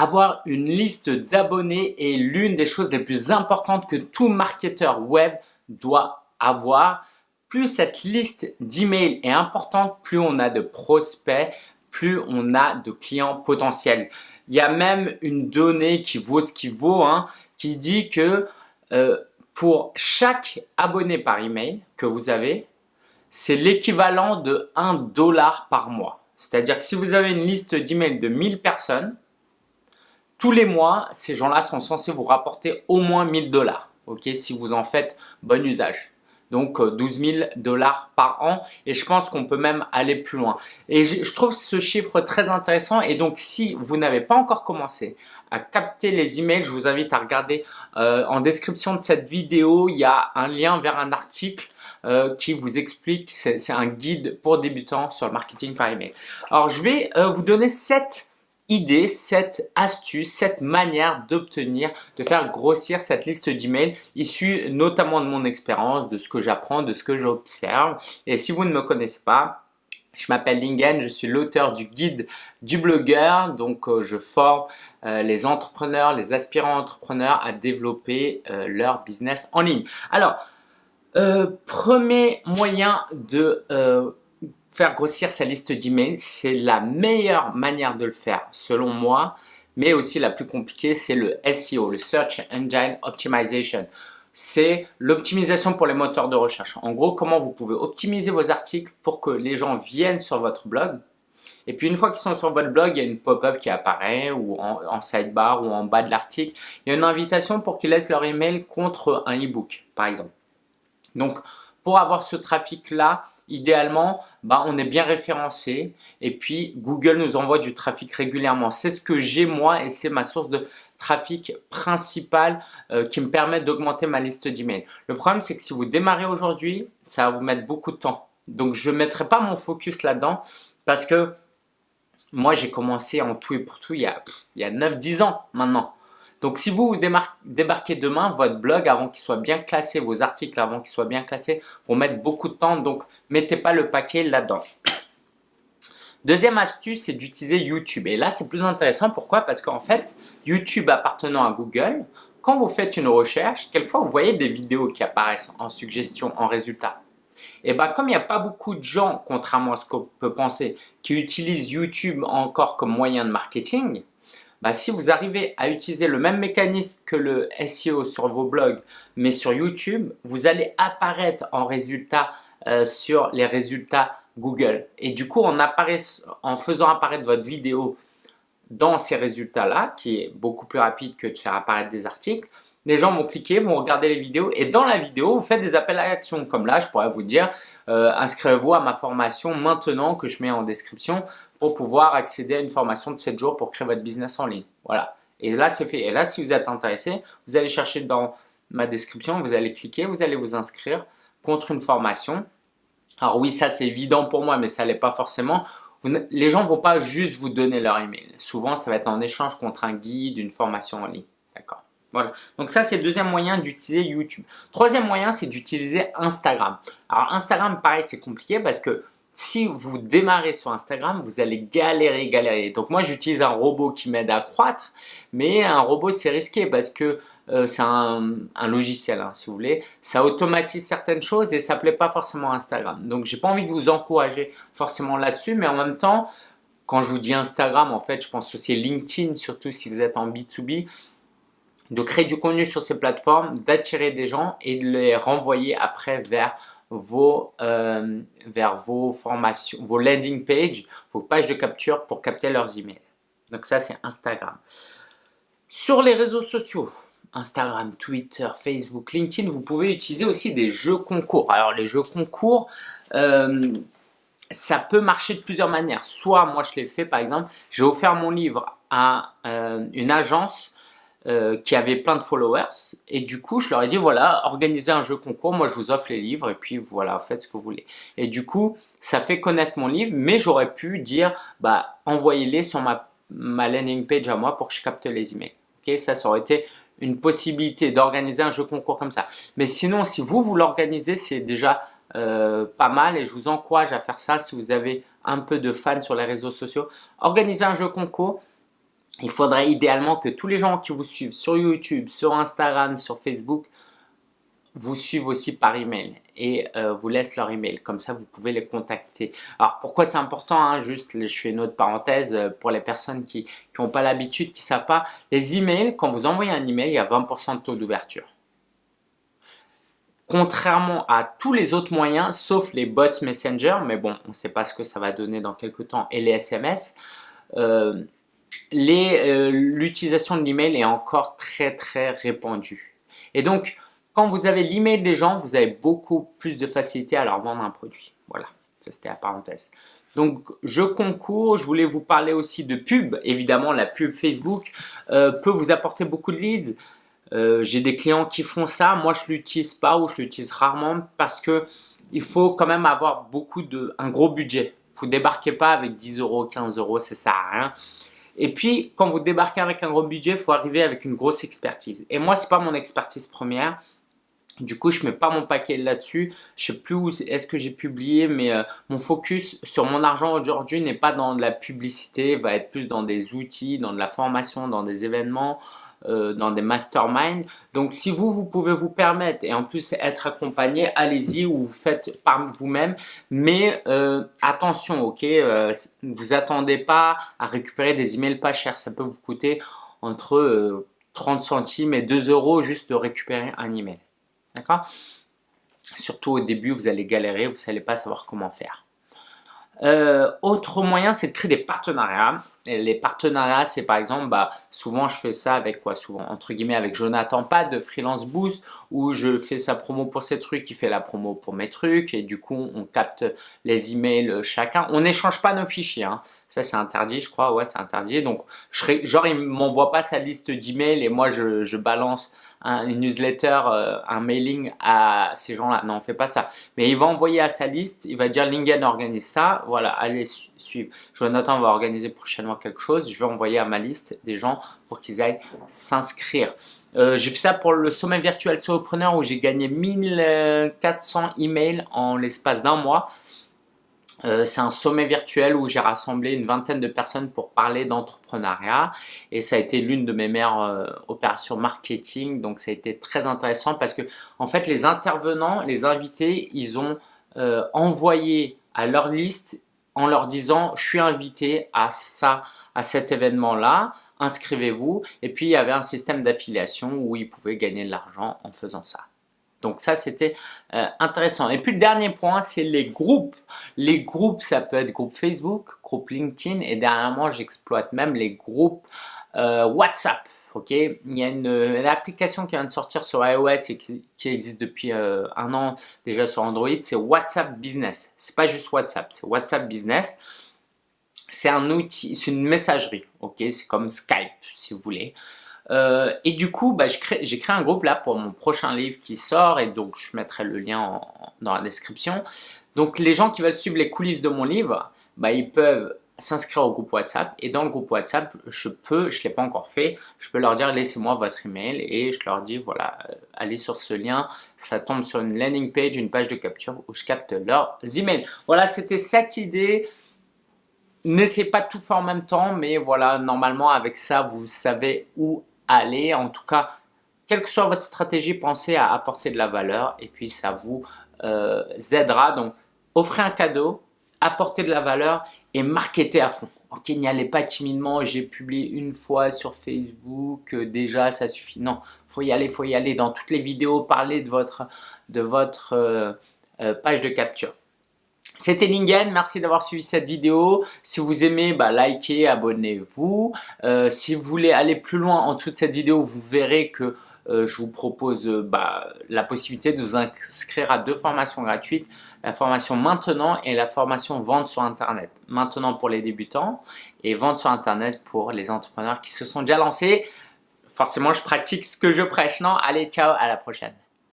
avoir une liste d'abonnés est l'une des choses les plus importantes que tout marketeur web doit avoir. Plus cette liste d'emails est importante, plus on a de prospects, plus on a de clients potentiels. Il y a même une donnée qui vaut ce qui vaut, hein, qui dit que euh, pour chaque abonné par email que vous avez, c'est l'équivalent de 1 dollar par mois. C'est-à-dire que si vous avez une liste d'emails de 1000 personnes, tous les mois, ces gens-là sont censés vous rapporter au moins 1000 dollars, ok, si vous en faites bon usage. Donc 12 euh, 000 dollars par an et je pense qu'on peut même aller plus loin. Et je trouve ce chiffre très intéressant et donc si vous n'avez pas encore commencé à capter les emails, je vous invite à regarder euh, en description de cette vidéo, il y a un lien vers un article euh, qui vous explique, c'est un guide pour débutants sur le marketing par email. Alors je vais vous donner 7 idée, cette astuce, cette manière d'obtenir, de faire grossir cette liste d'emails issue notamment de mon expérience, de ce que j'apprends, de ce que j'observe. Et si vous ne me connaissez pas, je m'appelle Lingen, je suis l'auteur du guide du blogueur, donc euh, je forme euh, les entrepreneurs, les aspirants entrepreneurs à développer euh, leur business en ligne. Alors, premier moyen de faire grossir sa liste d'emails, c'est la meilleure manière de le faire selon moi, mais aussi la plus compliquée, c'est le SEO, le Search Engine Optimization. C'est l'optimisation pour les moteurs de recherche. En gros, comment vous pouvez optimiser vos articles pour que les gens viennent sur votre blog. Et puis une fois qu'ils sont sur votre blog, il y a une pop-up qui apparaît ou en, en, sidebar ou en bas de l'article. Il y a une invitation pour qu'ils laissent leur email contre un e-book, par exemple. Donc, pour avoir ce trafic-là, idéalement, bah, on est bien référencé et puis Google nous envoie du trafic régulièrement. C'est ce que j'ai moi et c'est ma source de trafic principale euh, qui me permet d'augmenter ma liste d'emails. Le problème, c'est que si vous démarrez aujourd'hui, ça va vous mettre beaucoup de temps. Donc, je ne mettrai pas mon focus là-dedans parce que moi, j'ai commencé en tout et pour tout il y a, il y a 9-10 ans maintenant. Donc, si vous débarquez demain, votre blog, avant qu'il soit bien classé, vos articles avant qu'ils soient bien classés, vont mettre beaucoup de temps. Donc, mettez pas le paquet là-dedans. Deuxième astuce, c'est d'utiliser YouTube. Et là, c'est plus intéressant. Pourquoi? Parce qu'en fait, YouTube appartenant à Google, quand vous faites une recherche, quelquefois, vous voyez des vidéos qui apparaissent en suggestion, en résultat. Et bien, comme il n'y a pas beaucoup de gens, contrairement à ce qu'on peut penser, qui utilisent YouTube encore comme moyen de marketing, bah, si vous arrivez à utiliser le même mécanisme que le SEO sur vos blogs, mais sur YouTube, vous allez apparaître en résultat euh, sur les résultats Google. Et du coup, en, faisant apparaître votre vidéo dans ces résultats-là, qui est beaucoup plus rapide que de faire apparaître des articles, les gens vont cliquer, vont regarder les vidéos et dans la vidéo, vous faites des appels à l'action. Comme là, je pourrais vous dire, euh, inscrivez-vous à ma formation maintenant que je mets en description pour pouvoir accéder à une formation de 7 jours pour créer votre business en ligne. Voilà. Et là, c'est fait. Et là, si vous êtes intéressé, vous allez chercher dans ma description, vous allez cliquer, vous allez vous inscrire contre une formation. Alors oui, ça c'est évident pour moi, mais ça l'est pas forcément. les gens vont pas juste vous donner leur email. Souvent, ça va être en échange contre un guide, une formation en ligne. D'accord voilà. Donc ça, c'est le deuxième moyen d'utiliser YouTube. Troisième moyen, c'est d'utiliser Instagram. Alors Instagram, pareil, c'est compliqué parce que si vous démarrez sur Instagram, vous allez galérer, galérer. Donc moi, j'utilise un robot qui m'aide à croître, mais un robot, c'est risqué parce que euh, c'est un, logiciel, hein, si vous voulez. Ça automatise certaines choses et ça ne plaît pas forcément Instagram. Donc, j'ai pas envie de vous encourager forcément là-dessus, mais en même temps, quand je vous dis Instagram, en fait, je pense aussi LinkedIn, surtout si vous êtes en B2B, de créer du contenu sur ces plateformes, d'attirer des gens et de les renvoyer après vers vos, euh, vers vos formations, vos landing pages, vos pages de capture pour capter leurs emails. Donc ça, c'est Instagram. Sur les réseaux sociaux, Instagram, Twitter, Facebook, LinkedIn, vous pouvez utiliser aussi des jeux concours. Alors les jeux concours, euh, ça peut marcher de plusieurs manières. Soit moi je l'ai fait par exemple, j'ai offert mon livre à euh, une agence euh, qui avait plein de followers. Et du coup je leur ai dit voilà organisez un jeu concours. Moi je vous offre les livres et puis voilà faites ce que vous voulez. Et du coup ça fait connaître mon livre mais j'aurais pu dire bah envoyez-les sur ma, ma landing page à moi pour que je capte les emails. Ok ça ça aurait été une possibilité d'organiser un jeu concours comme ça. Mais sinon si vous vous l'organisez c'est déjà euh, pas mal et je vous encourage à faire ça si vous avez un peu de fans sur les réseaux sociaux. Organisez un jeu concours il faudrait idéalement que tous les gens qui vous suivent sur YouTube, sur Instagram, sur Facebook, vous suivent aussi par email et euh, vous laissent leur email. Comme ça, vous pouvez les contacter. Alors, pourquoi c'est important hein, Juste, je fais une autre parenthèse euh, pour les personnes qui n'ont pas l'habitude, qui ne savent pas. Les emails, quand vous envoyez un email, il y a 20% de taux d'ouverture. Contrairement à tous les autres moyens, sauf les bots Messenger, mais bon, on ne sait pas ce que ça va donner dans quelques temps, et les SMS, l'utilisation de l'email est encore très très répandue. Et donc, quand vous avez l'email des gens, vous avez beaucoup plus de facilité à leur vendre un produit. Voilà, ça c'était la parenthèse. Donc, je concours, je voulais vous parler aussi de pub. Évidemment, la pub Facebook euh, peut vous apporter beaucoup de leads. Euh, j'ai des clients qui font ça. Moi, je l'utilise pas ou je l'utilise rarement parce que il faut quand même avoir beaucoup de, un gros budget. Vous débarquez pas avec 10 euros, 15 euros, ça sert à rien. Et puis, quand vous débarquez avec un gros budget, il faut arriver avec une grosse expertise. Et moi, c'est pas mon expertise première. Du coup, je mets pas mon paquet là-dessus. Je sais plus où est-ce que j'ai publié, mais euh, mon focus sur mon argent aujourd'hui n'est pas dans de la publicité, va être plus dans des outils, dans de la formation, dans des événements, euh, dans des masterminds. Donc, si vous, vous pouvez vous permettre et en plus être accompagné, allez-y ou faites par vous-même. Mais euh, attention, ok, vous attendez pas à récupérer des emails pas chers. Ça peut vous coûter entre 30 centimes et 2 euros juste de récupérer un email. D'accord? Surtout au début, vous allez galérer, vous n'allez pas savoir comment faire. Euh, autre moyen, c'est de créer des partenariats. Et les partenariats, c'est par exemple, bah, souvent je fais ça avec quoi? Souvent, entre guillemets, avec Jonathan Pad de Freelance Boost, où je fais sa promo pour ses trucs, il fait la promo pour mes trucs, et du coup, on capte les emails chacun. On n'échange pas nos fichiers, hein. ça c'est interdit, je crois, ouais, c'est interdit. Donc, je genre, il m'envoie pas sa liste d'emails et moi, je, je balance un, une newsletter, euh, un mailing à ces gens-là. Non, on fait pas ça. Mais il va envoyer à sa liste, il va dire Lingen organise ça, voilà, allez suivre. Jonathan va organiser prochainement quelque chose, je vais envoyer à ma liste des gens pour qu'ils aillent s'inscrire. Euh, j'ai fait ça pour le sommet virtuel solopreneur où j'ai gagné 1400 emails en l'espace d'un mois. Euh, c'est un sommet virtuel où j'ai rassemblé une vingtaine de personnes pour parler d'entrepreneuriat. Et ça a été l'une de mes meilleures euh, opérations marketing. Donc ça a été très intéressant parce que en fait les intervenants, les invités, ils ont euh, envoyé à leur liste en leur disant je suis invité à ça, à cet événement là, inscrivez-vous et puis il y avait un système d'affiliation où ils pouvaient gagner de l'argent en faisant ça. Donc ça, c'était euh, intéressant. Et puis le dernier point, c'est les groupes. Les groupes, ça peut être groupe Facebook, groupe LinkedIn et dernièrement, j'exploite même les groupes euh, WhatsApp. Ok, il y a une, application qui vient de sortir sur iOS et qui, existe depuis euh, un an déjà sur Android, c'est WhatsApp Business. C'est pas juste WhatsApp, c'est WhatsApp Business. C'est un outil, c'est une messagerie, ok, c'est comme Skype si vous voulez. Euh, et du coup, bah, j'ai créé, un groupe là pour mon prochain livre qui sort et donc je mettrai le lien dans la description. Donc les gens qui veulent suivre les coulisses de mon livre, bah, ils peuvent s'inscrire au groupe WhatsApp et dans le groupe WhatsApp, je peux, je ne l'ai pas encore fait, je peux leur dire laissez-moi votre email et je leur dis voilà, euh, allez sur ce lien, ça tombe sur une landing page, une page de capture où je capte leurs emails. Voilà, c'était cette idée. N'essayez pas de tout faire en même temps, mais voilà, normalement avec ça, vous savez où aller. En tout cas, quelle que soit votre stratégie, pensez à apporter de la valeur et puis ça vous euh, aidera. Donc, offrez un cadeau, apportez de la valeur et marketez à fond. Ok, n'y allez pas timidement, j'ai publié une fois sur Facebook, euh, déjà ça suffit. Non, faut y aller, faut y aller. Dans toutes les vidéos, parlez de votre, euh, page de capture. C'était Lingen, merci d'avoir suivi cette vidéo. Si vous aimez, bah, likez, abonnez-vous. Euh, si vous voulez aller plus loin en dessous de cette vidéo, vous verrez que euh, je vous propose euh, bah, la possibilité de vous inscrire à deux formations gratuites. La formation maintenant et la formation vente sur Internet. Maintenant pour les débutants et vente sur Internet pour les entrepreneurs qui se sont déjà lancés. Forcément, je pratique ce que je prêche, non? Allez, ciao, à la prochaine.